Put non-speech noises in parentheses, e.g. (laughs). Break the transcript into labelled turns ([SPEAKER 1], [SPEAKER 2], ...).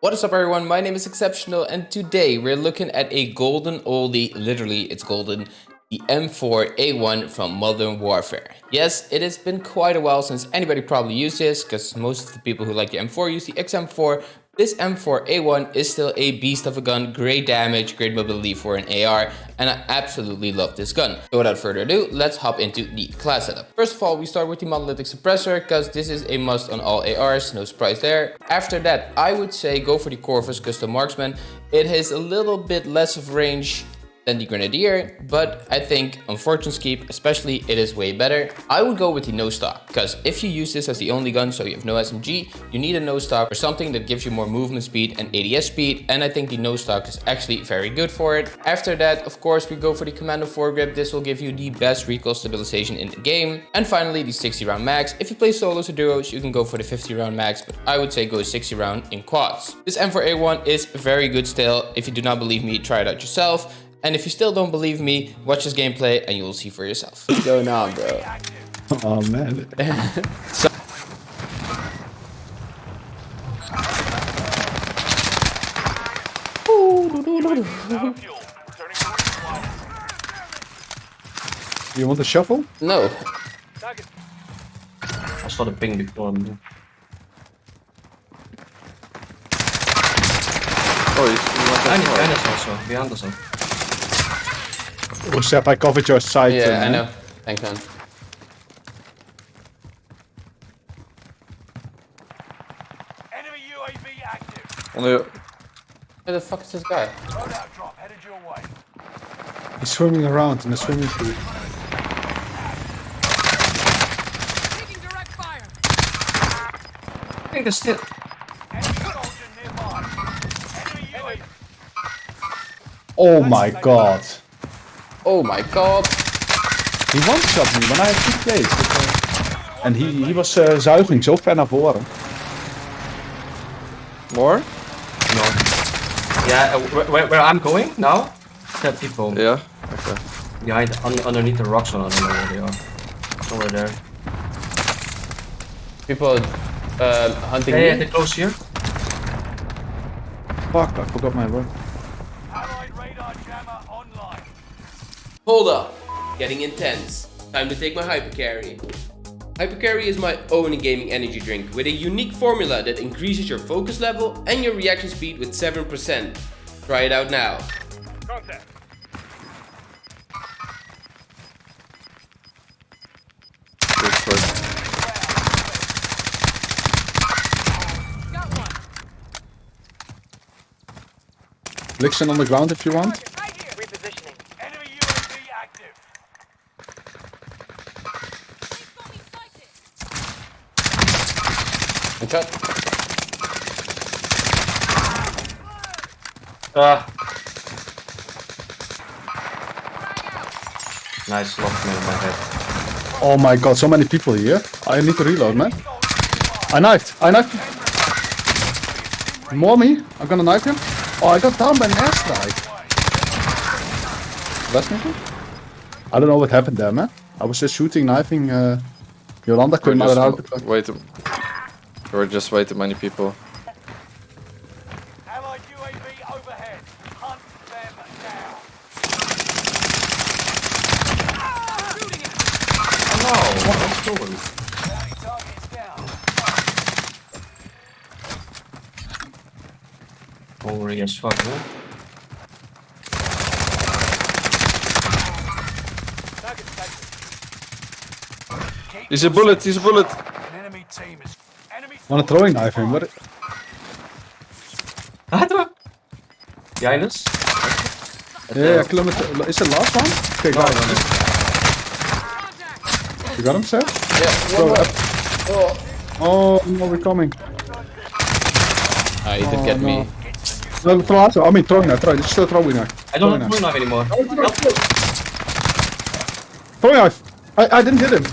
[SPEAKER 1] What is up everyone, my name is Exceptional and today we're looking at a golden oldie, literally it's golden, the M4A1 from Modern Warfare. Yes, it has been quite a while since anybody probably used this because most of the people who like the M4 use the XM4, this M4A1 is still a beast of a gun, great damage, great mobility for an AR, and I absolutely love this gun. So without further ado, let's hop into the class setup. First of all, we start with the monolithic suppressor, because this is a must on all ARs, no surprise there. After that, I would say go for the Corvus Custom Marksman. It has a little bit less of range than the Grenadier, but I think on Fortune's Keep especially it is way better. I would go with the no stock, because if you use this as the only gun so you have no SMG, you need a no stock or something that gives you more movement speed and ADS speed, and I think the no stock is actually very good for it. After that, of course, we go for the Commando foregrip. This will give you the best recoil stabilization in the game. And finally, the 60 round mags. If you play solos or duos, you can go for the 50 round mags, but I would say go 60 round in quads. This M4A1 is very good still. If you do not believe me, try it out yourself. And if you still don't believe me, watch this gameplay and you will see for yourself.
[SPEAKER 2] What's going on, bro?
[SPEAKER 3] Oh man. (laughs)
[SPEAKER 1] so
[SPEAKER 3] you want a shuffle?
[SPEAKER 1] No.
[SPEAKER 2] I saw the ping before. Man.
[SPEAKER 4] Oh, you want
[SPEAKER 2] Behind,
[SPEAKER 4] that
[SPEAKER 2] behind us also. Behind us also.
[SPEAKER 3] Oh, Sep, I covered your side.
[SPEAKER 1] Yeah,
[SPEAKER 3] uh,
[SPEAKER 1] I know. Thanks, man.
[SPEAKER 5] Enemy UAV active.
[SPEAKER 4] On the
[SPEAKER 1] Where the fuck is this guy?
[SPEAKER 5] Loadout drop headed your way.
[SPEAKER 3] He's swimming around in the swimming pool.
[SPEAKER 5] Taking direct fire.
[SPEAKER 2] I think there's still.
[SPEAKER 5] Enemy soldier nearby. Enemy UAV.
[SPEAKER 3] Oh my god.
[SPEAKER 1] Oh my god.
[SPEAKER 3] He one-shot me when I had two plays. uh, En he, he was uh, zuiging zo ver naar voren.
[SPEAKER 4] more?
[SPEAKER 2] No. Yeah, uh, where, where, I'm going now? Are people
[SPEAKER 4] Yeah. Okay.
[SPEAKER 2] behind, un, underneath the rocks. I don't know where they are. Somewhere there.
[SPEAKER 1] People uh, hunting
[SPEAKER 2] Yeah, yeah,
[SPEAKER 1] me?
[SPEAKER 2] they're close here.
[SPEAKER 3] Fuck, I forgot my word.
[SPEAKER 1] Hold up. Getting intense. Time to take my Hypercarry. Hypercarry is my own gaming energy drink with a unique formula that increases your focus level and your reaction speed with 7%. Try it out now.
[SPEAKER 5] Contact.
[SPEAKER 4] Good choice.
[SPEAKER 5] Got one.
[SPEAKER 3] Blixen on the ground if you want.
[SPEAKER 5] Right here. Repositioning. Enemy UAV active.
[SPEAKER 1] One shot.
[SPEAKER 2] Ah. Nice, locked me in my head.
[SPEAKER 3] Oh my god, so many people here. I need to reload, man. I knifed. I knifed. More me. I'm gonna knife him. Oh, I got down by an airstrike. Last mission? I don't know what happened there, man. I was just shooting, knifing. Uh, Yolanda
[SPEAKER 4] We're
[SPEAKER 3] came out
[SPEAKER 4] just
[SPEAKER 3] out.
[SPEAKER 4] way too. There were just way too many people.
[SPEAKER 5] Allied UAV overhead. Hunt them down. Shooting it.
[SPEAKER 2] No, what's going?
[SPEAKER 5] Bounty targets down.
[SPEAKER 2] Hungry as fuck, man.
[SPEAKER 5] Target taken. Keep
[SPEAKER 4] He's a bullet. He's a bullet.
[SPEAKER 5] An enemy team is. Enemy
[SPEAKER 3] Want to throwing knife him? What?
[SPEAKER 2] Ah, there. Behind us.
[SPEAKER 3] Yeah, kilometer. Is the last one? Okay,
[SPEAKER 2] No,
[SPEAKER 3] guys.
[SPEAKER 2] no, no.
[SPEAKER 3] You got him, sir?
[SPEAKER 1] Yeah,
[SPEAKER 3] Throw
[SPEAKER 1] one
[SPEAKER 3] up.
[SPEAKER 1] more.
[SPEAKER 3] Oh, no, we're coming.
[SPEAKER 1] Ah, you did
[SPEAKER 3] Oh,
[SPEAKER 1] get
[SPEAKER 3] no.
[SPEAKER 1] me.
[SPEAKER 3] No, throw out. I mean, throwing knife. Throw. It's still throwing knife.
[SPEAKER 2] I don't
[SPEAKER 3] Throwing
[SPEAKER 2] have
[SPEAKER 3] knife.
[SPEAKER 2] blue knife anymore.
[SPEAKER 3] Throwing knife. I, I didn't hit him.